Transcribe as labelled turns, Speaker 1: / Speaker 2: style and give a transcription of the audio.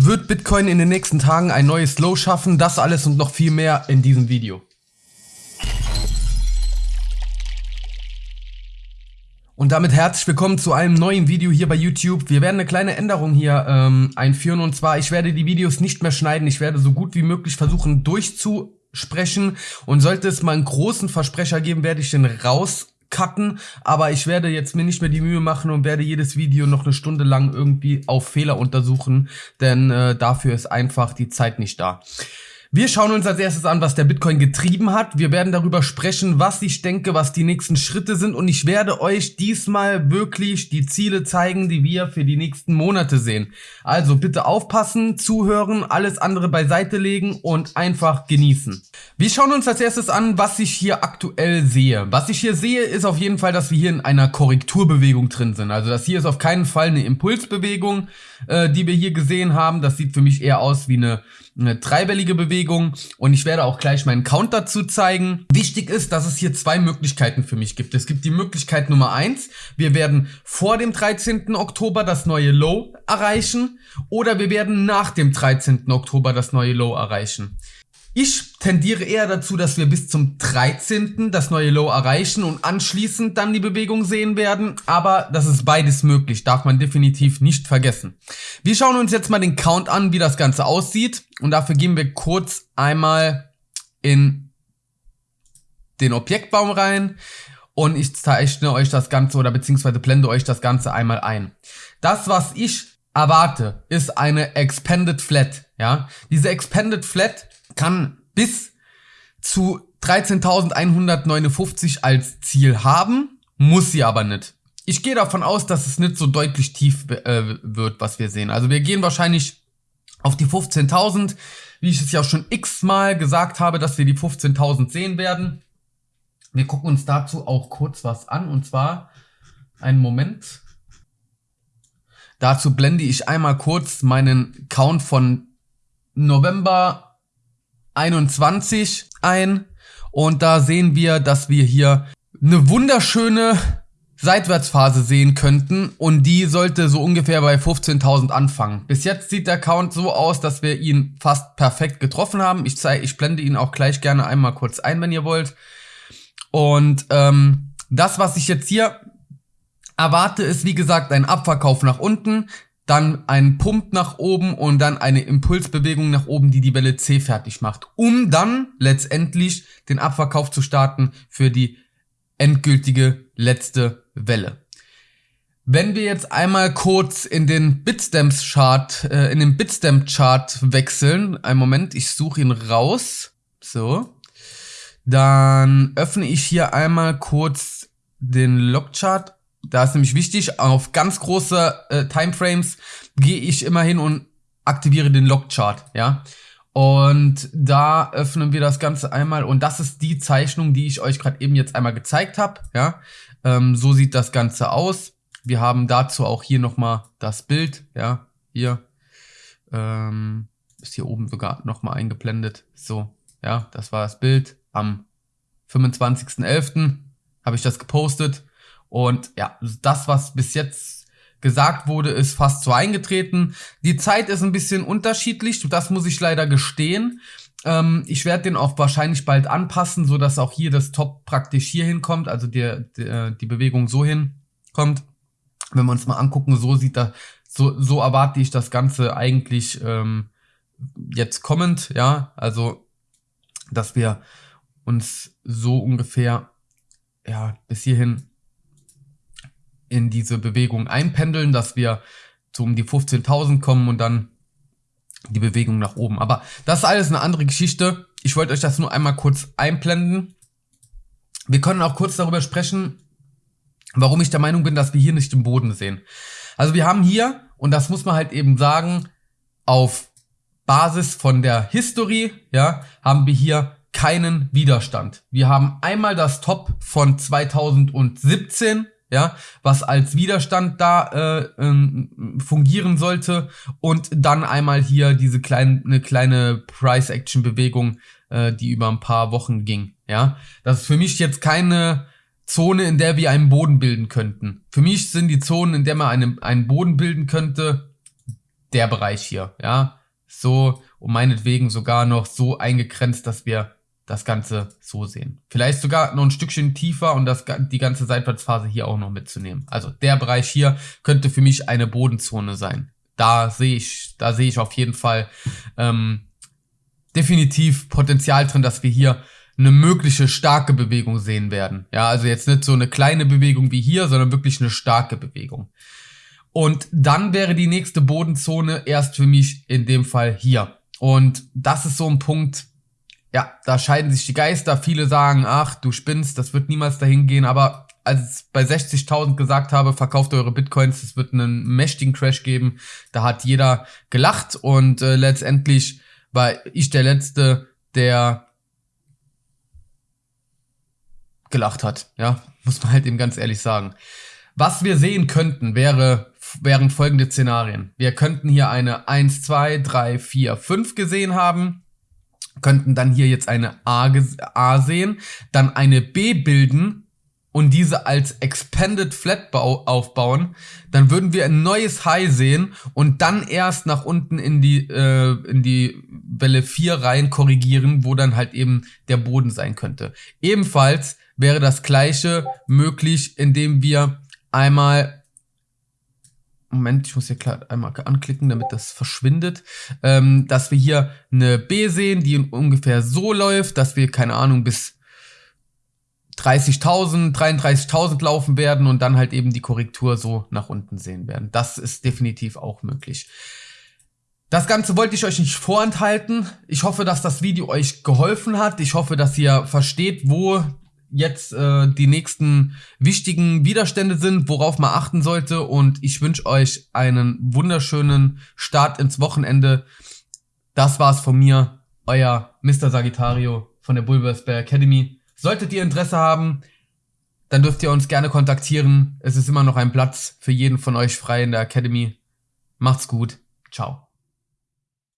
Speaker 1: Wird Bitcoin in den nächsten Tagen ein neues Low schaffen? Das alles und noch viel mehr in diesem Video. Und damit herzlich willkommen zu einem neuen Video hier bei YouTube. Wir werden eine kleine Änderung hier ähm, einführen und zwar, ich werde die Videos nicht mehr schneiden. Ich werde so gut wie möglich versuchen durchzusprechen und sollte es mal einen großen Versprecher geben, werde ich den raus cutten, aber ich werde jetzt mir nicht mehr die Mühe machen und werde jedes Video noch eine Stunde lang irgendwie auf Fehler untersuchen, denn äh, dafür ist einfach die Zeit nicht da. Wir schauen uns als erstes an, was der Bitcoin getrieben hat. Wir werden darüber sprechen, was ich denke, was die nächsten Schritte sind und ich werde euch diesmal wirklich die Ziele zeigen, die wir für die nächsten Monate sehen. Also bitte aufpassen, zuhören, alles andere beiseite legen und einfach genießen. Wir schauen uns als erstes an, was ich hier aktuell sehe. Was ich hier sehe, ist auf jeden Fall, dass wir hier in einer Korrekturbewegung drin sind. Also das hier ist auf keinen Fall eine Impulsbewegung, äh, die wir hier gesehen haben. Das sieht für mich eher aus wie eine eine dreiwellige Bewegung und ich werde auch gleich meinen Count dazu zeigen. Wichtig ist, dass es hier zwei Möglichkeiten für mich gibt. Es gibt die Möglichkeit Nummer eins, wir werden vor dem 13. Oktober das neue Low erreichen oder wir werden nach dem 13. Oktober das neue Low erreichen. Ich tendiere eher dazu, dass wir bis zum 13. das neue Low erreichen und anschließend dann die Bewegung sehen werden. Aber das ist beides möglich, darf man definitiv nicht vergessen. Wir schauen uns jetzt mal den Count an, wie das Ganze aussieht. Und dafür gehen wir kurz einmal in den Objektbaum rein. Und ich zeichne euch das Ganze oder beziehungsweise blende euch das Ganze einmal ein. Das, was ich erwarte, ist eine Expanded Flat. Ja, diese Expanded Flat kann bis zu 13.159 als Ziel haben, muss sie aber nicht. Ich gehe davon aus, dass es nicht so deutlich tief äh, wird, was wir sehen. Also wir gehen wahrscheinlich auf die 15.000, wie ich es ja schon x-mal gesagt habe, dass wir die 15.000 sehen werden. Wir gucken uns dazu auch kurz was an und zwar einen Moment. Dazu blende ich einmal kurz meinen Count von November 21 ein und da sehen wir, dass wir hier eine wunderschöne Seitwärtsphase sehen könnten und die sollte so ungefähr bei 15.000 anfangen. Bis jetzt sieht der Count so aus, dass wir ihn fast perfekt getroffen haben. Ich zeige, ich blende ihn auch gleich gerne einmal kurz ein, wenn ihr wollt. Und ähm, das, was ich jetzt hier erwarte, ist wie gesagt ein Abverkauf nach unten dann ein Pump nach oben und dann eine Impulsbewegung nach oben, die die Welle C fertig macht, um dann letztendlich den Abverkauf zu starten für die endgültige letzte Welle. Wenn wir jetzt einmal kurz in den Bitstamps Chart, äh, in den Bitstamp Chart wechseln, einen Moment, ich suche ihn raus, so, dann öffne ich hier einmal kurz den Logchart da ist nämlich wichtig, auf ganz große äh, Timeframes gehe ich immer hin und aktiviere den Logchart, ja. Und da öffnen wir das Ganze einmal und das ist die Zeichnung, die ich euch gerade eben jetzt einmal gezeigt habe, ja. Ähm, so sieht das Ganze aus. Wir haben dazu auch hier nochmal das Bild, ja, hier. Ähm, ist hier oben sogar nochmal eingeblendet. So, ja, das war das Bild. Am 25.11. habe ich das gepostet. Und ja, das, was bis jetzt gesagt wurde, ist fast so eingetreten. Die Zeit ist ein bisschen unterschiedlich, das muss ich leider gestehen. Ähm, ich werde den auch wahrscheinlich bald anpassen, so dass auch hier das Top praktisch hier hinkommt, also der, der, die Bewegung so hinkommt. Wenn wir uns mal angucken, so sieht das, so, so erwarte ich das Ganze eigentlich ähm, jetzt kommend, ja, also dass wir uns so ungefähr ja bis hierhin in diese Bewegung einpendeln, dass wir so um die 15.000 kommen und dann die Bewegung nach oben. Aber das ist alles eine andere Geschichte. Ich wollte euch das nur einmal kurz einblenden. Wir können auch kurz darüber sprechen, warum ich der Meinung bin, dass wir hier nicht den Boden sehen. Also wir haben hier, und das muss man halt eben sagen, auf Basis von der History, ja, haben wir hier keinen Widerstand. Wir haben einmal das Top von 2017, ja, was als Widerstand da äh, ähm, fungieren sollte und dann einmal hier diese kleine eine kleine Price Action Bewegung, äh, die über ein paar Wochen ging, ja. Das ist für mich jetzt keine Zone, in der wir einen Boden bilden könnten. Für mich sind die Zonen, in der man einen, einen Boden bilden könnte, der Bereich hier, ja. So, und meinetwegen sogar noch so eingegrenzt, dass wir das Ganze so sehen. Vielleicht sogar noch ein Stückchen tiefer und das, die ganze Seitwärtsphase hier auch noch mitzunehmen. Also der Bereich hier könnte für mich eine Bodenzone sein. Da sehe ich, da sehe ich auf jeden Fall ähm, definitiv Potenzial drin, dass wir hier eine mögliche starke Bewegung sehen werden. Ja, also jetzt nicht so eine kleine Bewegung wie hier, sondern wirklich eine starke Bewegung. Und dann wäre die nächste Bodenzone erst für mich in dem Fall hier. Und das ist so ein Punkt, ja, da scheiden sich die Geister. Viele sagen, ach, du spinnst, das wird niemals dahin gehen. Aber als ich bei 60.000 gesagt habe, verkauft eure Bitcoins, es wird einen mächtigen Crash geben, da hat jeder gelacht und äh, letztendlich war ich der Letzte, der gelacht hat. Ja, muss man halt eben ganz ehrlich sagen. Was wir sehen könnten, wäre, wären folgende Szenarien. Wir könnten hier eine 1, 2, 3, 4, 5 gesehen haben könnten dann hier jetzt eine A, A sehen, dann eine B bilden und diese als Expanded Flat aufbauen, dann würden wir ein neues High sehen und dann erst nach unten in die, äh, in die Welle 4 rein korrigieren, wo dann halt eben der Boden sein könnte. Ebenfalls wäre das gleiche möglich, indem wir einmal Moment, ich muss hier klar einmal anklicken, damit das verschwindet, ähm, dass wir hier eine B sehen, die ungefähr so läuft, dass wir, keine Ahnung, bis 30.000, 33.000 laufen werden und dann halt eben die Korrektur so nach unten sehen werden. Das ist definitiv auch möglich. Das Ganze wollte ich euch nicht vorenthalten. Ich hoffe, dass das Video euch geholfen hat. Ich hoffe, dass ihr versteht, wo jetzt äh, die nächsten wichtigen Widerstände sind, worauf man achten sollte. Und ich wünsche euch einen wunderschönen Start ins Wochenende. Das war's von mir, euer Mr. Sagittario von der Bulbers Bear Academy. Solltet ihr Interesse haben, dann dürft ihr uns gerne kontaktieren. Es ist immer noch ein Platz für jeden von euch frei in der Academy. Macht's gut. Ciao.